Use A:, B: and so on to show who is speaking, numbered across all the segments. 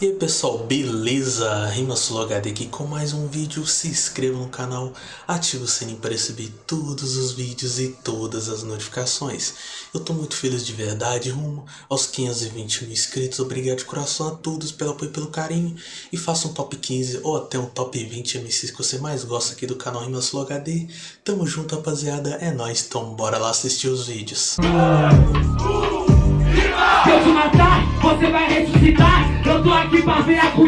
A: E aí pessoal, beleza? RimaSuloHD aqui com mais um vídeo, se inscreva no canal, ative o sininho para receber todos os vídeos e todas as notificações. Eu tô muito feliz de verdade, rumo aos 520 mil inscritos, obrigado de coração a todos pelo apoio e pelo carinho. E faça um top 15 ou até um top 20 MCs que você mais gosta aqui do canal RimaSuloHD. Tamo junto rapaziada, é nóis, então bora lá assistir os vídeos.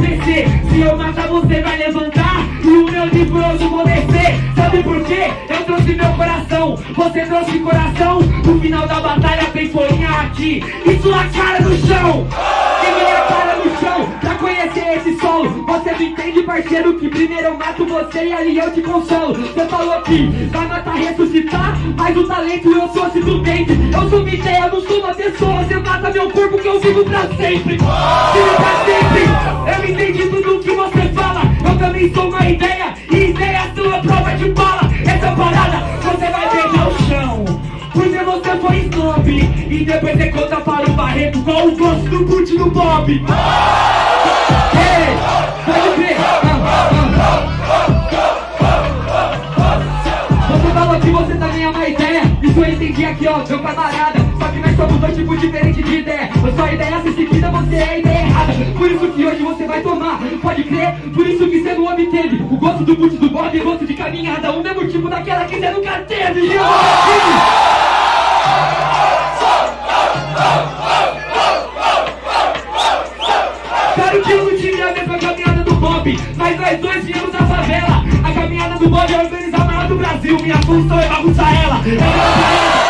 B: Acontecer. Se eu matar, você vai levantar. E o meu livro eu vou descer. Sabe por quê? Eu trouxe meu coração. Você trouxe coração. No final da batalha tem folhinha aqui. E sua cara no chão. E minha cara no chão. Pra conhecer esse solo. Você não entende, parceiro Que primeiro eu mato você e ali eu te consolo. Você falou que vai matar, ressuscitar Mas o talento eu sou dente. Eu sou ideia, não sou uma pessoa. Você mata meu corpo que eu vivo pra sempre. Vivo pra sempre. Eu entendi tudo que você fala. Eu também sou uma ideia. E ideia sua prova de bala. Essa parada você vai beijar o chão. Porque você foi snob. E depois você conta para o Barreto Qual o gosto do boot do Bob. Ei, pode crer Entendi aqui ó, meu camarada Só que nós somos dois tipos diferentes de ideia. A sua ideia se seguida, você é a ideia errada. Por isso que hoje você vai tomar, pode crer. Por isso que você não obteve O gosto do boot do Bob e gosto de caminhada. O mesmo tipo daquela que você nunca teve. E eu Claro que eu não tive a mesma caminhada do Bob Mas nós dois viemos da favela. A caminhada do Bob é organizar a maior do Brasil. Minha função é bagunçar ela. É bagunçar ela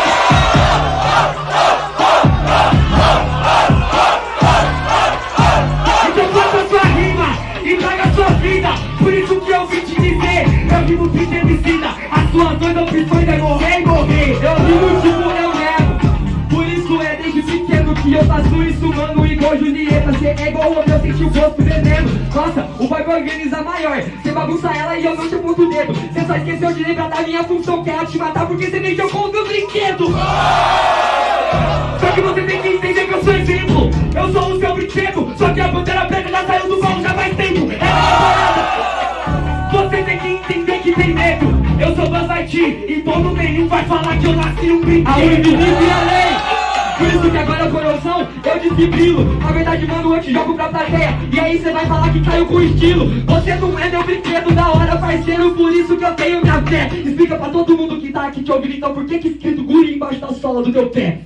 B: Eu faço isso Mano, igual Julieta Cê é igual eu, eu senti o gosto veneno Nossa, o bagulho organiza maior. Cê bagunça ela e eu não te aponto o dedo Cê só esqueceu de lembrar da minha função Que é te matar porque cê mexeu com o meu brinquedo. Só que você tem que entender que eu sou exemplo. Eu sou o seu brinquedo Só que a bandeira preta já saiu do baú já faz tempo. É Você tem que entender que tem medo. Eu sou Buzz Lightyear E todo nenhum vai falar que eu nasci um brinquedo. A por isso que agora a corrosão eu desfibrilo Na verdade, mano, eu te jogo pra plateia. E aí cê vai falar que caiu com estilo. Você não é meu brinquedo da hora, parceiro. Por isso que eu tenho minha fé. Explica pra todo mundo que tá aqui te ouvindo Então por que que escrito guri embaixo da sola do teu pé?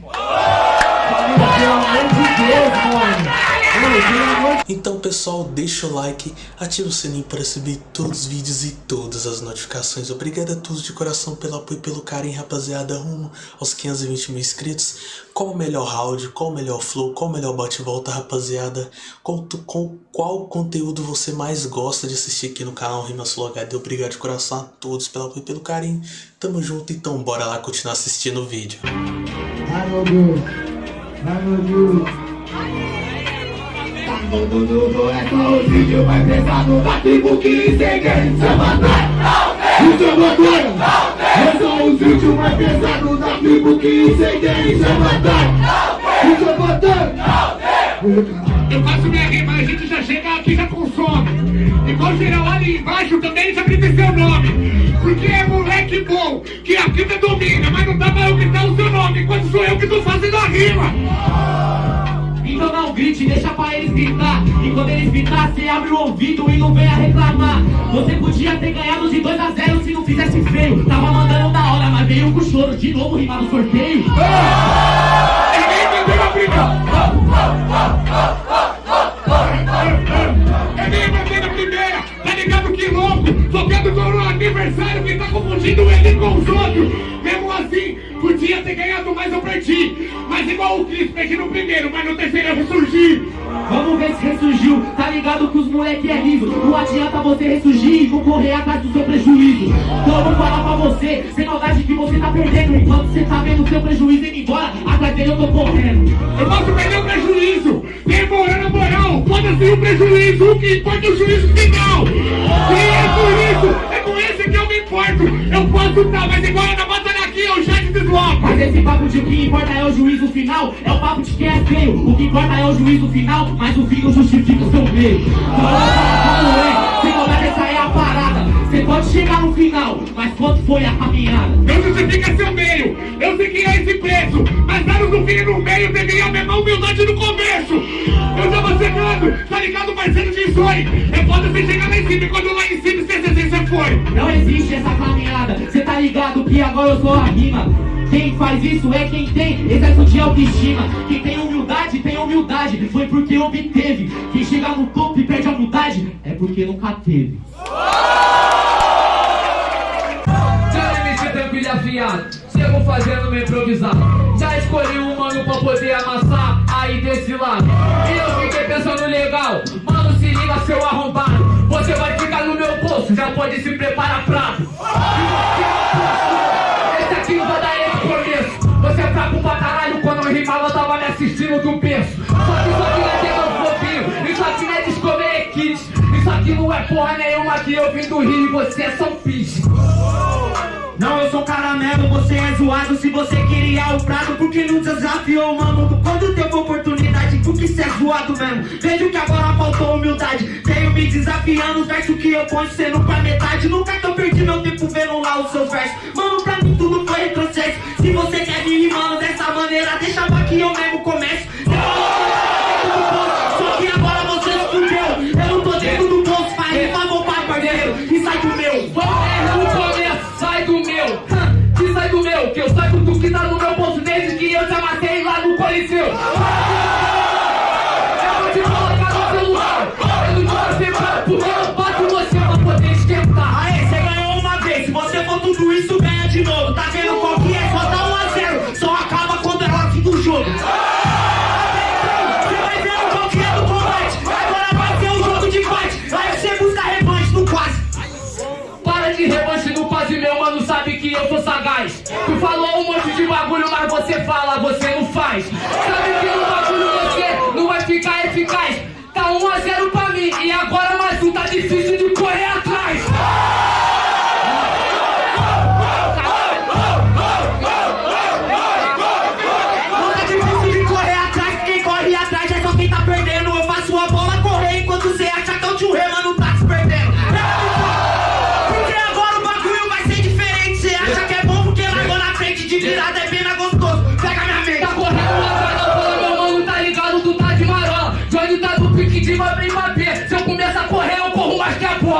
B: Pelo amor de Deus, mano
A: Então pessoal, deixa o like, ativa o sininho para receber todos os vídeos e todas as notificações. Obrigado a todos de coração pelo apoio e pelo carinho, rapaziada, rumo aos 520 mil inscritos. Qual o melhor round, qual o melhor flow, qual o melhor bate-volta, rapaziada? Tu, qual, qual conteúdo você mais gosta de assistir aqui no canal RimaSuloHD? Obrigado de coração a todos pelo apoio e pelo carinho. Tamo junto, então bora lá continuar assistindo o vídeo.
C: Ai meu Deus, ai meu Deus. Mundo é só o vídeo mais pesado da tribo que ninguém se matar. O seu batalha é só o vídeo mais pesado da tribo que ninguém se matar. O seu batalha.
B: Eu faço minha rima, a gente já chega aqui já consome. Igual geral ali embaixo também já grita seu nome. Porque é moleque bom, que a vida domina Mas não dá pra eu gritar o seu nome Enquanto sou eu que tô fazendo a rima deixa pra eles gritar. E quando eles gritar, cê abre o ouvido e não venha reclamar. Você podia ter ganhado de 2 a 0 se não fizesse feio. Tava mandando da hora, mas veio com choro De novo rimar no sorteio. Ninguém mandou na briga. É minha primeira, tá ligado que louco? Tocando com o aniversário que tá confundindo ele com os outros podia ter ganhado, mas eu perdi. Mas igual o Cris, perdi no primeiro, mas no terceiro eu ressurgi. Vamos ver se ressurgiu, tá ligado que os moleque é liso Não adianta você ressurgir e concorrer atrás do seu prejuízo. Então eu vou falar pra você, sem maldade que você tá perdendo. Enquanto você tá vendo o seu prejuízo indo embora, atrás dele eu tô correndo. Eu posso perder o prejuízo, demorando a moral. Foda-se o prejuízo, o que importa é o juízo final. E é por isso, é com esse que eu me importo. Eu posso tá, mas igual na
D: Mas esse papo de o que importa é o juízo final, é o papo de quem é feio. O que importa é o juízo final, mas o fim não justifica o seu meio. Como é? Sem contar essa é a parada. Você pode chegar no final, mas quanto foi a caminhada?
E: Não justifica seu meio, eu sei que é esse preço. Mas anos no fim e no meio deveria a mesma humildade no começo. Eu tava chegando, tá ligado, parceiro de sonho. É foda você chegar lá em cima e quando lá em cima você, você, você foi.
D: Não existe essa caminhada, cê tá ligado que agora eu sou a rima. Quem faz isso é quem tem excesso de autoestima. Quem tem humildade, tem humildade. Foi porque obteve. Quem chega no topo e perde a humildade é porque nunca teve.
F: Já MC tranquilo afiado, chego fazendo meu improvisado. Já escolhi um mano pra poder amassar aí desse lado. E eu fiquei pensando legal, mano, se liga seu arrombado. Você vai ficar no meu bolso, já pode se preparar prato. Aqui não é porra nenhuma que eu vim do Rio e você é São Pis.
D: Não, eu sou caramelo, você é zoado Se você queria o prato, porque não desafiou, mano? Quando teve oportunidade, porque cê é zoado mesmo? Vejo que agora faltou humildade Tenho me desafiando, os versos que eu ponho sendo pra metade. Nunca que eu perdi meu tempo vendo lá os seus versos. Mano, pra mim tudo foi retrocesso. Se você quer vir rimando dessa maneira, deixa pra que eu mesmo começo eu
F: sou sagaz. Tu falou um monte de bagulho, mas você fala, você não faz. Sabe que no bagulho você não vai ficar eficaz.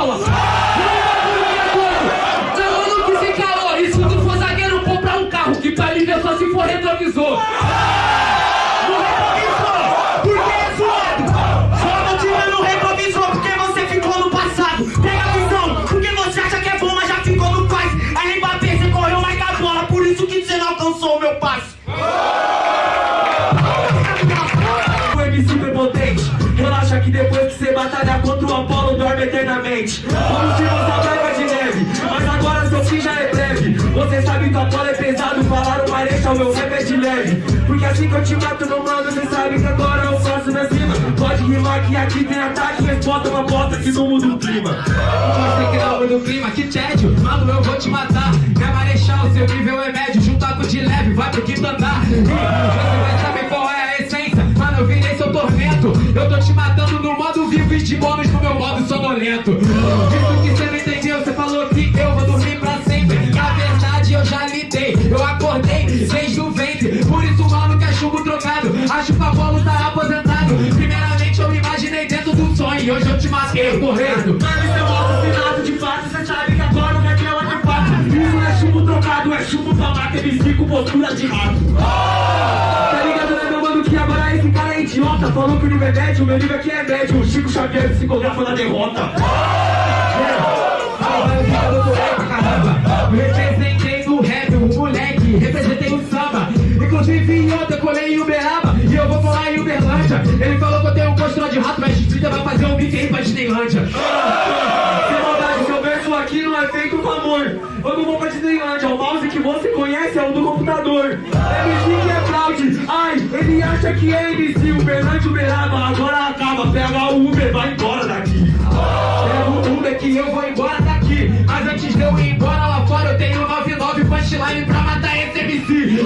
D: Não, bagulho é
F: doido. Meu mano, que se calou. E se tu for zagueiro, compra um carro. Que pra mim ver só se for retrovisor.
D: É não é não
G: você batalha contra o Eternamente. Vamos tirar essa branca de neve Mas agora seu fim já é breve. Você sabe que o Apolo é pesado Falaram Marechal, meu rap é de leve. Porque assim que eu te mato no mano Você sabe que agora eu faço na cima. Pode rimar que aqui tem ataque Mas bota uma bota que não muda o clima.
F: Você que não do clima, que tédio. Mano, eu vou te matar. Minha marechal, seu nível é médio. Junta com de leve, vai pro quinto andar sonolento Isso que você não entendeu Você falou que eu vou dormir pra sempre. Na verdade eu já lidei. Eu acordei desde o ventre Por isso, mano, que é trocado Acho que o Apolo tá aposentado. Primeiramente eu me imaginei dentro do sonho. E hoje eu te matei, correndo.
G: Mano, isso é assassinato de fato. Você sabe que agora o rap é de fato Isso não é chumbo trocado, é chumbo pra matar MC com postura de rato que agora esse cara é idiota. Falou que o nível é médio, o meu nível aqui é médio. O Chico Xavier psicografa na derrota.
F: Representei no rap, o moleque, representei o samba. Inclusive ontem eu colei em Uberaba. E eu vou colar em Uberlândia. Ele falou que eu tenho um postura de rato Mas Twitter vai fazer um beat aí pra Disneylândia.
G: Sem maldade, seu verso aqui não é feito com amor Não vou pra Disneylândia, o mouse que você conhece é o do computador. MC que é fraude, ai, ele acha que é MC Uberlândia, Uberaba, agora acaba Pega o Uber, vai embora daqui.
F: Pega o Uber que eu vou embora daqui. Mas antes de eu ir embora lá fora Eu tenho 99 punchline pra matar esse MC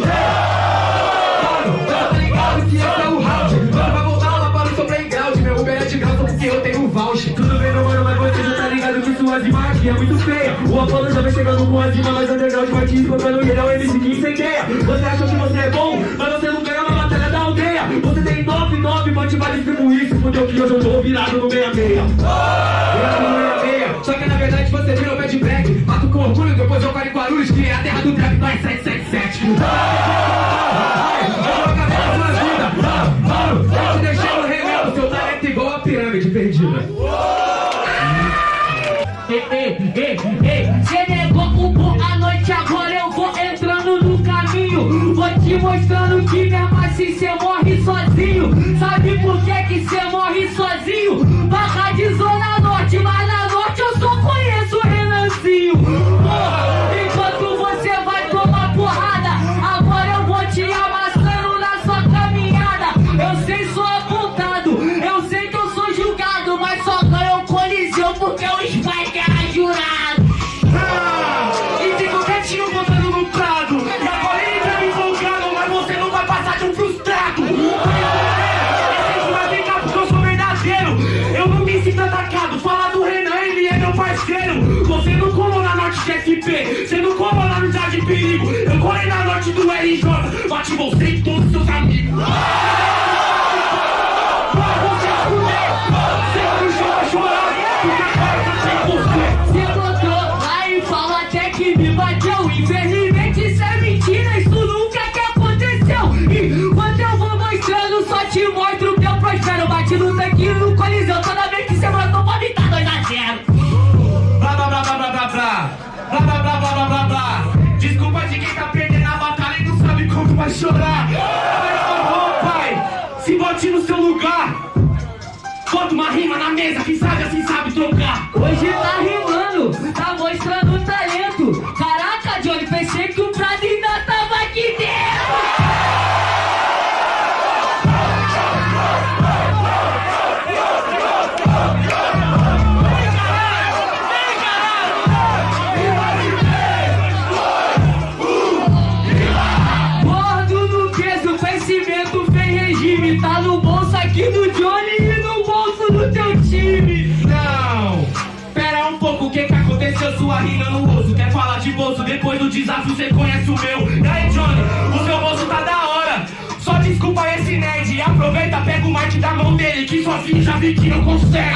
D: chegando com as rimas mais underground Vai te escutando e ele é o MC que incendeia Você achou que você é bom, mas você não ganhou na batalha da aldeia. Você tem 9-9, mande vale como isso Fudeu que hoje eu tô virado no 66 Virado no 66
F: Só que na verdade você virou bad black Mato com orgulho, depois eu paro em Guarulhos Que é a terra do trap, nós 777
D: Me sinto atacado. Fala do Renan, ele é meu parceiro. Você não colou na norte de SP Você não colou na unidade de perigo. Eu colei na norte do RJ Bate você e todos seus amigos
H: aconteceu?
D: Sua rima no osso. Quer falar de bolso? Depois do desafio você conhece o meu. E aí Johnny, o seu bolso tá da hora. Só desculpa esse nerd. Aproveita, pega o mic da mão dele Que sozinho já vi que não consegue.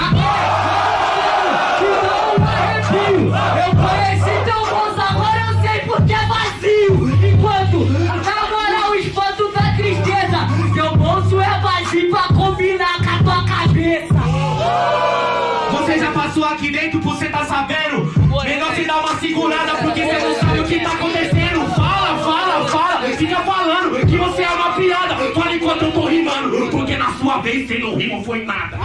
H: Que dá um arrepio Eu conheci teu bolso, agora eu sei porque é vazio. Enquanto, na moral, o espanto da tristeza. Teu bolso é vazio pra combinar com a tua cabeça.
D: Você já passou aqui dentro, você tá sabendo Dar uma segurada Porque você não sabe o que tá acontecendo. Fala, fala, fala Fica falando que você é uma piada. Fala enquanto eu tô rimando Porque na sua vez você não rima foi nada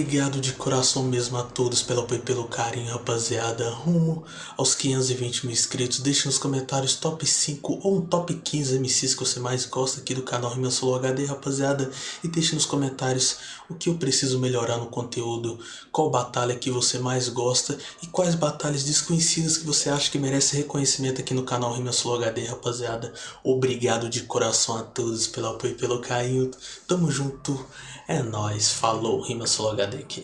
A: Obrigado de coração mesmo a todos pelo apoio e pelo carinho, rapaziada. Rumo aos 520 mil inscritos. Deixe nos comentários top 5 ou um top 15 MCs que você mais gosta aqui do canal Rima Solo HD, rapaziada. E deixe nos comentários o que eu preciso melhorar no conteúdo, qual batalha que você mais gosta e quais batalhas desconhecidas que você acha que merece reconhecimento aqui no canal Rima Solo HD, rapaziada. Obrigado de coração a todos pelo apoio e pelo carinho. Tamo junto. É nóis. Falou. Rima Solo HD aqui.